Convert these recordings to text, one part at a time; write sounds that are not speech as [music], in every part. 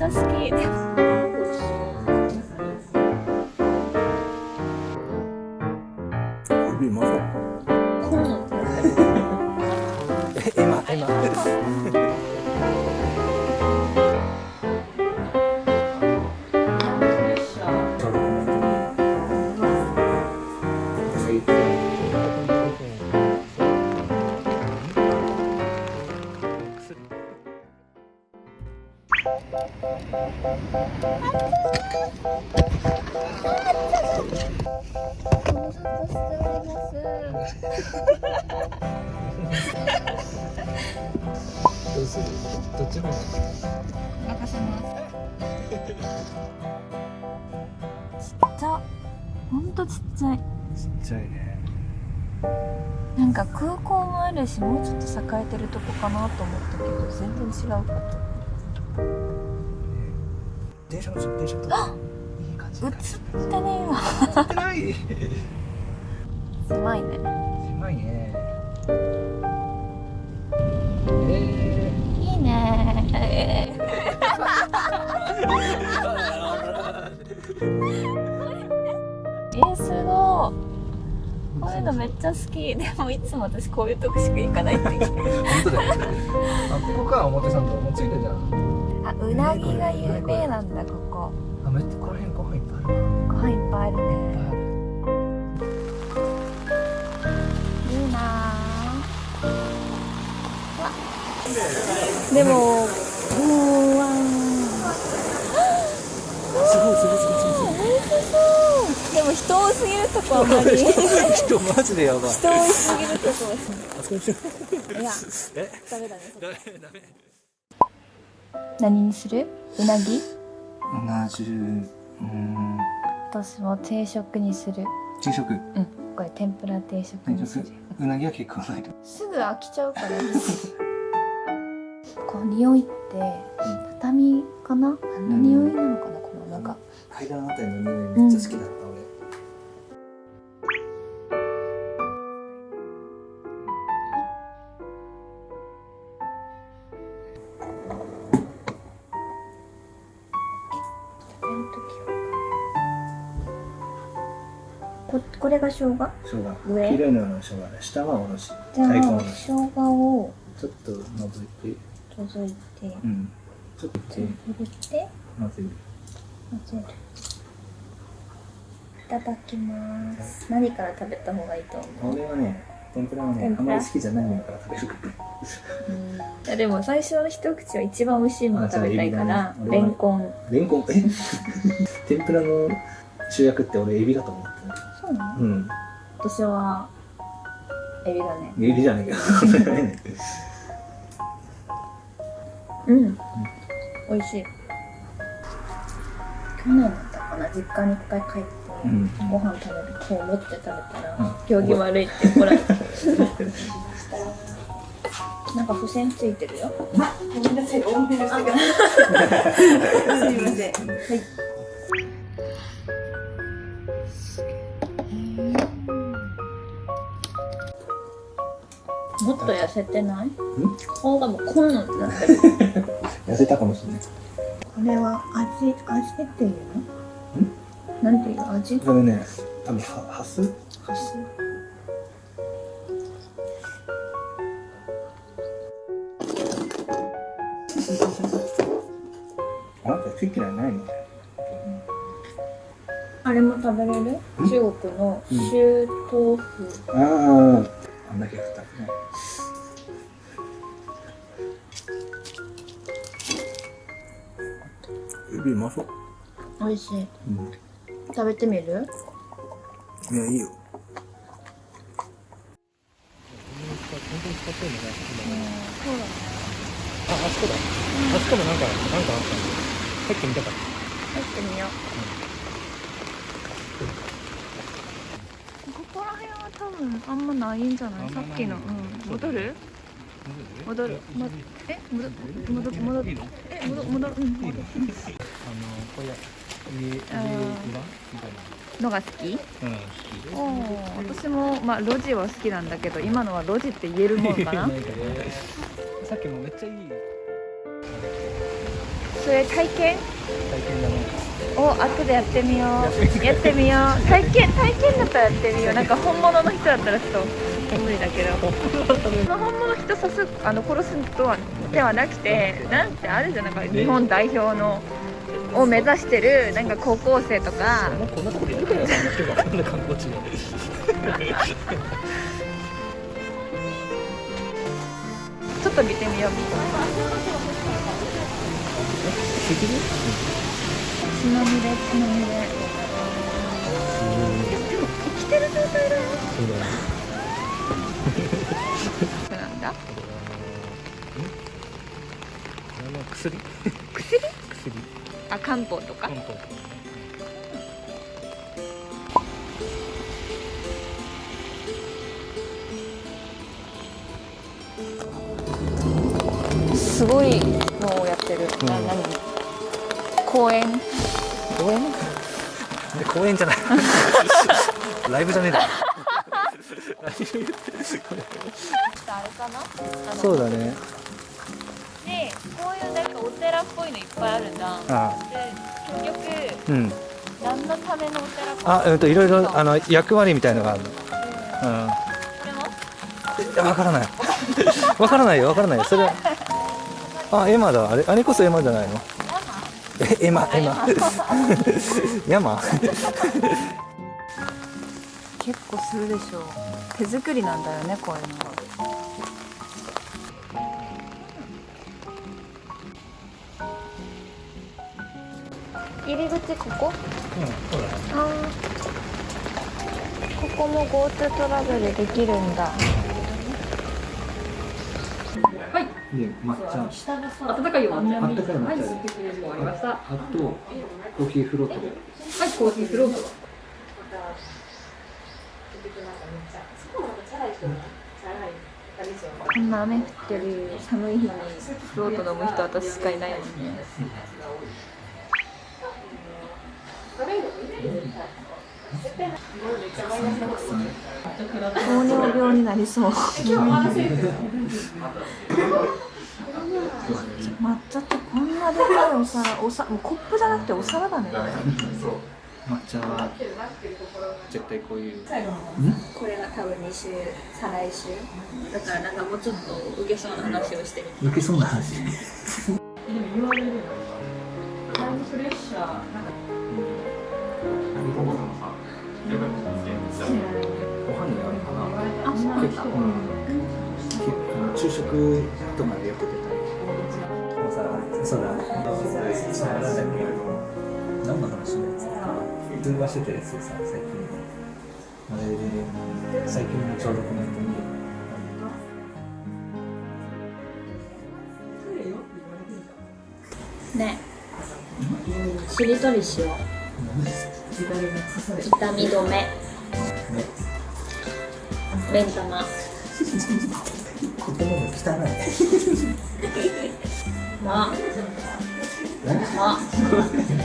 ちゃますどうするどっちも任せますちっちゃほんとちっちゃいちっちゃいね。なんか空港もあるしもうちょっと栄えてるとこかなと思ったけど全然違うかった電車の電車といい感じ映ってねえわ。映ってない。狭いね。狭いね。えいいね。えー、すごい。こういうのめっちゃ好き。でもいつも私こういうとこしか行かないって本当だよ。あここか表参道。もうついてるじゃん。あうなぎが有名なんだここいっぱいあるわご飯いっぱいあるねいっぱいあるいいなぁでもうわすごいすごいすごいでも人多すぎるとこあんまり人人マジでやばい。人多すぎるとこあそこにしよういやえダメだねダメダメ何にするうなぎうな重うん。私も定食にする。昼食？うん。これ天ぷら定食にする。うなぎは結構ないとすぐ飽きちゃうから。こう匂いって畳かな？何の匂いなのかな？このなんか。階段あたりの匂いめっちゃ好きだった、ここれが生姜？俺生姜。上？黄色いのの生姜ね下はおろし。大根おあろし生姜をちょっと覗いて。除いてうん。ちょっと入れて。混ぜる。混ぜる。いただきます。何から食べた方がいいと思う？俺はね天ぷらはねあんまり好きじゃないものから食べる。いやでも最初の一口は一番美味しいもの食べたいからレンコン。レンコン。え？[laughs] 天ぷらの主役って俺エビだと思ってそうなの？るうん。私はエビだね。エビじゃないけどうん。美味しい。去年だったかな実家に一回帰って、うん。ご飯食べるこう持って食べたら、うん。行儀悪いって怒られて。なんか付箋ついてるよ。ごめんなさい、多めにしてください。すいません。はい。と痩せてない？顔がもうこんなんってなってる。[laughs] 痩せたかもしれない。これは味味っていうの？なんていう味？これね。多分はハス？ハス。あなた好き嫌いないの？あれも食べれる？中国の臭豆腐。あああんだけ振ったねエビうまそう美味しい。うん。食べてみる？いやいいよ。あ、あそこだ。あそこもなんか、なんかあったんで。入ってみたかっ入ってみよう。ここら辺は多分あんまないんじゃない？さっきの、うん、戻る？戻る、ま、え？戻戻戻る。え？戻戻る。うん。戻る。あの、これ、家、家裏みたいのが好き？な。うん、好おー私もまあ路地は好きなんだけど今のは路地って言えるもんかな。[laughs] さっきもめっちゃいい。それ体験？体験だね。を後でやってみよう。やってみよう。体験体験だったらやってみよう。なんか本物の人だったらちょっと無理だけど。その本物の人刺すあの殺すとはではなくてなんてあるじゃんなんか日本代表のを目指してるなんか高校生とか。もうこんなとこでやるからんな観光地でちょっと見てみよう。血まみれ血まみれ。でも生きてる状態だよ。そうだよなんだ？薬？薬？薬？あ漢方とか？漢方すごいのをやってる、うん。な何？公園公園で公園じゃない。[laughs] ライブじゃねえだあれかな？そうだね。でこういうなんかお寺っぽいのいっぱいあるじゃん。あで結局うん。何のためのお寺かあうんとい。ろいろあの役割みたいのがあるの。これもうんわからない。[laughs] わからないよわからないよ。それあエマだ。あれあれこそエマじゃないの？えエマエマ。山 [laughs] 結構するでしょ手作りなんだよねこういうの。入り口ここ？うんそうだね。あー。ここも GoTo トラベルできるんだ。で抹茶。温かいよあったかい抹茶はあとコーヒーフロートで。いコーヒーフロートこんな雨降ってる寒い日にフロート飲む人私しかいないもんね。糖尿病になりそう。抹茶ってこんなでかいお皿おさもうコップじゃなくてお皿だね。抹茶は絶対こういう。これが多分2週再来週。だからなんかもうちょっと受けそうな話をしてる抜けそうな話。ご飯にあるかなあそうなんだ結構、うん、結構昼食とかでよく出たりそうだなんだ何の話通話してたやつでさ最近あれで最近のちょう。どコメントにね。しりとりしよう痛み止めね。目ん玉言葉が汚い。ま何ま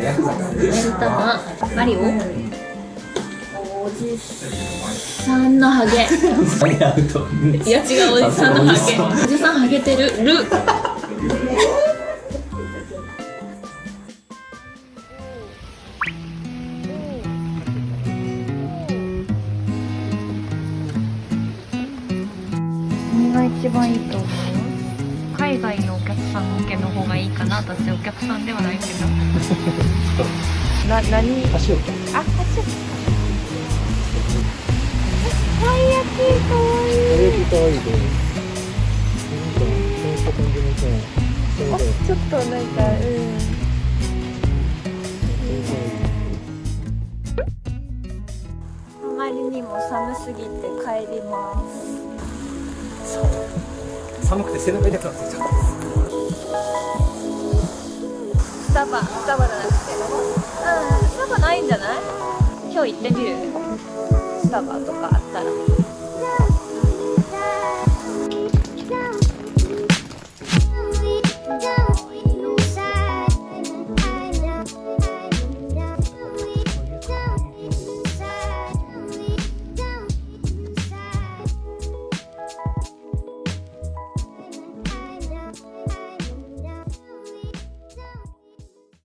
ヤクザだ目ん玉。マリオ？おじさんのハゲ。[laughs] いや違うおじさんのハゲ。おじさんハゲてる。る。何が一番いいと思う？海外のさん向けの方がいいかな私お客さんではないけど。[laughs] な何？箸置き。あ、箸たい焼き。かわいいかわいいちょっとなんかうん。あまりにも寒すぎて帰ります。寒くて背中痛くなってきたスタバスタバじゃなくて。うんスタバないんじゃない？今日行ってみる？スタバとかあったら。